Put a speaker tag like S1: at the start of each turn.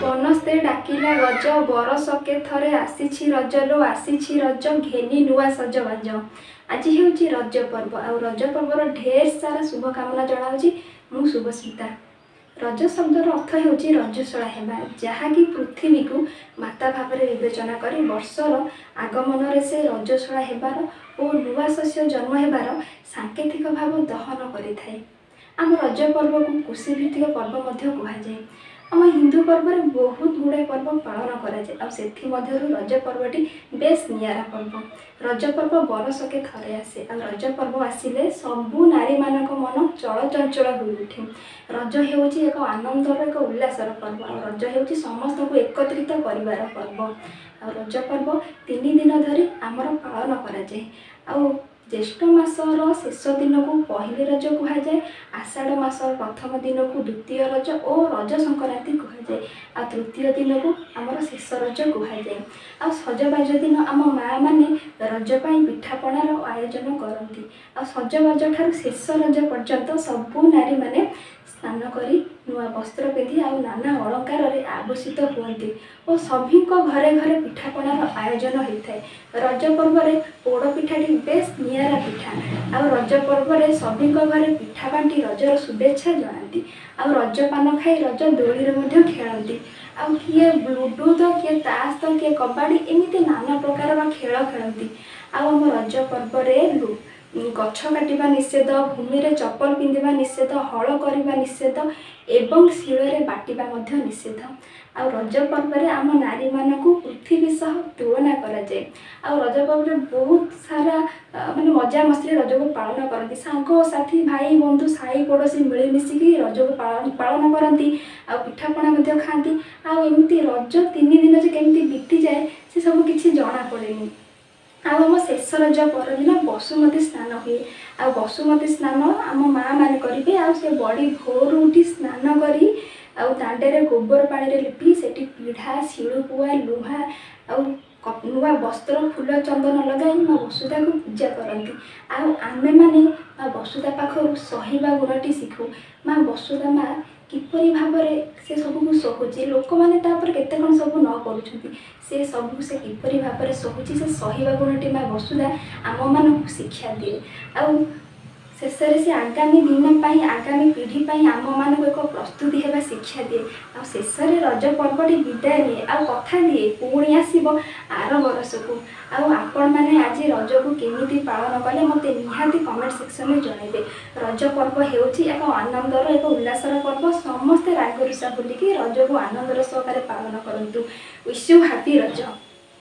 S1: ଡାକିଲା ଗଜ ବରଷକେ ଥରେ ଆସିଛି ରଜ ଲୋ ଆସିଛି ରଜ ଘେନି ନୂଆ ସଜବାଜ। ଆଜି ହେଉଛି ରଜ ପର୍ବ। ଆଉ ରଜ ପର୍ବର ଢେର ସାରା ଶୁଭକାମନା ଜଣାଉଛି ମୁଁ ଶୁଭସ୍ମିତା। ରଜ ଶବ୍ଦର ଅର୍ଥ ହେଉଛି ରଜସ୍ୱଳା ହେବା ଯାହାକି ପୃଥିବୀକୁ ମାତା ଭାବରେ ବିବେଚନା କରି ବର୍ଷର ଆଗମନରେ ସେ ରଜସ୍ୱଳା ହେବାର ଓ ନୂଆ ଶସ୍ୟ ଜନ୍ମ ହେବାର ସାଙ୍କେତିକ ଭାବ ଦହନ କରିଥାଏ। ଆମ ରଜ ପର୍ବକୁ କୃଷିଭିତ୍ତିକ ପର୍ବ ମଧ୍ୟ କୁହାଯାଏ। ଆମ ହିନ୍ଦୁ ପର୍ବରେ ବହୁତ ଗୁଡ଼ାଏ ପର୍ବ ପାଳନ କରାଯାଏ। ଆଉ ସେଥିମଧ୍ୟରୁ ରଜ ପର୍ବଟି ବେଶ ନିଆରା ପର୍ବ। ରଜ ପର୍ବ ବରଷକେ ଥରେ ଆସେ। ଆଉ ରଜ ପର୍ବ ଆସିଲେ ସବୁ ନାରୀମାନଙ୍କ ମନ ଚଳଚଞ୍ଚଳ ହୋଇ ଉଠେ। ରଜ ହେଉଛି ଏକ ଆନନ୍ଦର ଏକ ଉଲ୍ଲାସର ପର୍ବ। ଆଉ ରଜ ହେଉଛି ସମସ୍ତଙ୍କୁ ଏକତ୍ରିତ କରିବାର ପର୍ବ। ଆଉ ରଜ ପର୍ବ ତିନି ଦିନ ଧରି ଆମର ପାଳନ କରାଯାଏ। ଆଉ ଜ୍ୟେଷ୍ଠ ମାସର ଶେଷ ଦିନକୁ ପହିଲି ରଜ କୁହାଯାଏ। ଆଷାଢ଼ ମାସର ପ୍ରଥମ ଦିନକୁ ଦ୍ୱିତୀୟ ରଜ ଓ ରଜ ସଂକ୍ରାନ୍ତି କୁହାଯାଏ। ଆଉ ତୃତୀୟ ଦିନକୁ ଆମର ଶେଷ ରଜ କୁହାଯାଏ। ଆଉ ସଜବାଜ ଦିନ ଆମ ମାଆ ମାନେ ରଜ ପାଇଁ ପିଠାପଣାର ଆୟୋଜନ କରନ୍ତି। ଆଉ ସଜବାଜ ଠାରୁ ଶେଷ ରଜ ପର୍ଯ୍ୟନ୍ତ ସବୁ ନାରୀମାନେ ସ୍ନାନ କରି ନୂଆ ବସ୍ତ୍ର ପିନ୍ଧି ଆଉ ନାନା ଅଳଙ୍କାରରେ ଆଭୂଷିତ ହୁଅନ୍ତି ଓ ସଭିଙ୍କ ଘରେ ଘରେ ପିଠାପଣାର ଆୟୋଜନ ହୋଇଥାଏ। ରଜ ପର୍ବରେ ପୋଡ଼ ପିଠାଟି ବେଶ ନିଆରା ପିଠା। ଆଉ ରଜ ପର୍ବରେ ସଭିଙ୍କ ଘରେ ପିଠା ବାଣ୍ଟି ରଜର ଶୁଭେଚ୍ଛା ଜଣାନ୍ତି। ଆଉ ରଜ ପାନ ଖାଇ ରଜ ଦୋଳିରେ ମଧ୍ୟ ଖେଳନ୍ତି। ଆଉ କିଏ ଲୁଡ଼ୁ ତ କିଏ ତାସ୍ ତ କିଏ କବାଡ଼ି ଏମିତି ନାନା ପ୍ରକାରର ଖେଳ ଖେଳନ୍ତି। ଆଉ ଆମ ରଜ ପର୍ବରେ ଗଛ କାଟିବା ନିଷେଧ ଭୂମିରେ ଚପଲ ପିନ୍ଧିବା ନିଷେଧ ହଳ କରିବା ନିଷେଧ ଏବଂ ଶିଳରେ ବାଟିବା ମଧ୍ୟ ନିଷେଧ। ଆଉ ରଜ ପର୍ବରେ ଆମ ନାରୀମାନଙ୍କୁ ପୃଥିବୀ ସହ ତୁଳନା କରାଯାଏ। ଆଉ ରଜ ପର୍ବରେ ବହୁତ ସାରା ମାନେ ମଜାମସ୍ତିରେ ରଜକୁ ପାଳନ କରନ୍ତି। ସାଙ୍ଗସାଥି ଭାଇ ବନ୍ଧୁ ସାହି ପଡ଼ୋଶୀ ମିଳିମିଶିକି ରଜକୁ ପାଳନ କରନ୍ତି। ଆଉ ପିଠାପଣା ମଧ୍ୟ ଖାଆନ୍ତି। ଆଉ ଏମିତି ରଜ ତିନି ଦିନ ଯେ କେମିତି ବିତିଯାଏ ସେ ସବୁ କିଛି ଜଣାପଡ଼େନି ଆଉ ଆମ ଶେଷ ରଜ ପରଦିନ ବସୁମତୀ ସ୍ନାନ ହୁଏ। ଆଉ ବସୁମତୀ ସ୍ନାନ ଆମ ମାଆ ମାନେ କରିବେ। ଆଉ ସେ ବଡ଼ି ଭୋରୁ ଉଠି ସ୍ନାନ କରି ଆଉ ଦାଣ୍ଡରେ ଗୋବର ପାଣିରେ ଲିପି ସେଠି ପିଢ଼ା ଶିଳୁପୁଆ ଲୁହା ଆଉ ନୂଆ ବସ୍ତ୍ର ଫୁଲ ଚନ୍ଦନ ଲଗାଇ ମା ବସୁଧାକୁ ପୂଜା କରନ୍ତି। ଆଉ ଆମେମାନେ ମା ବସୁଧା ପାଖରୁ ସହିବା ଗୁଣଟି ଶିଖୁ। ମା ବସୁଧା ମା କିପରି ଭାବରେ ସେ ସବୁକୁ ସହୁଛି ଲୋକମାନେ ତାପରେ କେତେ କ'ଣ ସବୁ ନ କରୁଛନ୍ତି ସେ ସବୁ ସେ କିପରି ଭାବରେ ସହୁଛି ସେ ସହିବା ଗୁଣଟି ମା ବସୁଧା ଆମମାନଙ୍କୁ ଶିକ୍ଷା ଦିଏ। ଆଉ ଶେଷରେ ସେ ଆଗାମୀ ଦିନ ପାଇଁ ଆଗାମୀ ପିଢ଼ି ପାଇଁ ଆମମାନଙ୍କୁ ଏକ ପ୍ରସ୍ତୁତି ହେବା ଶିକ୍ଷା ଦିଏ। ଆଉ ଶେଷରେ ରଜ ପର୍ବଟି ବିଦାୟ ନିଏ। ଆଉ କଥା ଦିଏ ପୁଣି ଆସିବ ଆର ବର୍ଷକୁ। ଆଉ ଆପଣମାନେ ଆଜି ରଜକୁ କେମିତି ପାଳନ କଲେ ମୋତେ ନିହାତି କମେଣ୍ଟ ସେକ୍ସନରେ ଜଣାଇବେ। ରଜ ପର୍ବ ହେଉଛି ଏକ ଆନନ୍ଦର ଏକ ଉଲ୍ଲାସର ପର୍ବ। ସମସ୍ତେ ରାଗରୁଷା ଭୁଲିକି ରଜକୁ ଆନନ୍ଦର ସହକାରେ ପାଳନ କରନ୍ତୁ। Wish you happy Raja!